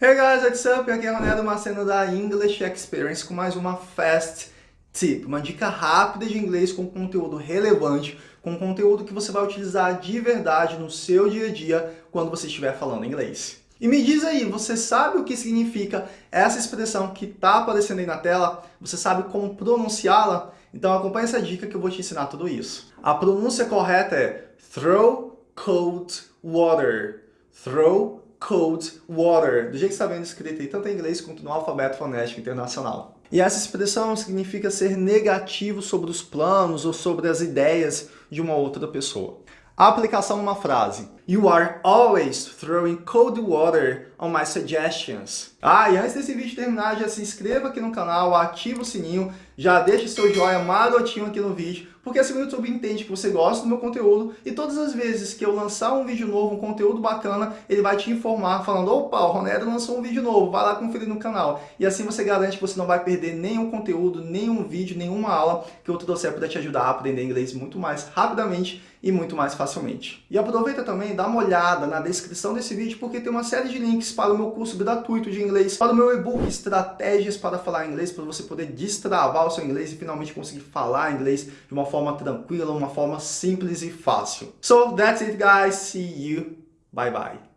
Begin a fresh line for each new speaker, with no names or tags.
Hey guys, what's up? Aqui é Ronaldo Maceno da English Experience com mais uma Fast Tip, uma dica rápida de inglês com conteúdo relevante, com conteúdo que você vai utilizar de verdade no seu dia a dia quando você estiver falando inglês. E me diz aí, você sabe o que significa essa expressão que está aparecendo aí na tela? Você sabe como pronunciá-la? Então acompanhe essa dica que eu vou te ensinar tudo isso. A pronúncia correta é throw cold water. Throw cold water, do jeito que está vendo escrito aí, tanto em inglês quanto no alfabeto fonético internacional. E essa expressão significa ser negativo sobre os planos ou sobre as ideias de uma outra pessoa. A aplicação numa frase. You are always throwing cold water on my suggestions. Ah, e antes desse vídeo terminar, já se inscreva aqui no canal, ativa o sininho, já deixa seu joinha marotinho aqui no vídeo, porque assim o YouTube entende que você gosta do meu conteúdo e todas as vezes que eu lançar um vídeo novo, um conteúdo bacana, ele vai te informar falando, opa, o Ronero lançou um vídeo novo, vai lá conferir no canal. E assim você garante que você não vai perder nenhum conteúdo, nenhum vídeo, nenhuma aula que eu trouxer para te ajudar a aprender inglês muito mais rapidamente e muito mais facilmente. E aproveita também, dá uma olhada na descrição desse vídeo, porque tem uma série de links para o meu curso gratuito de inglês, para o meu e-book Estratégias para Falar Inglês, para você poder destravar o seu inglês e finalmente conseguir falar inglês de uma forma tranquila, uma forma simples e fácil. So that's it guys, see you, bye bye.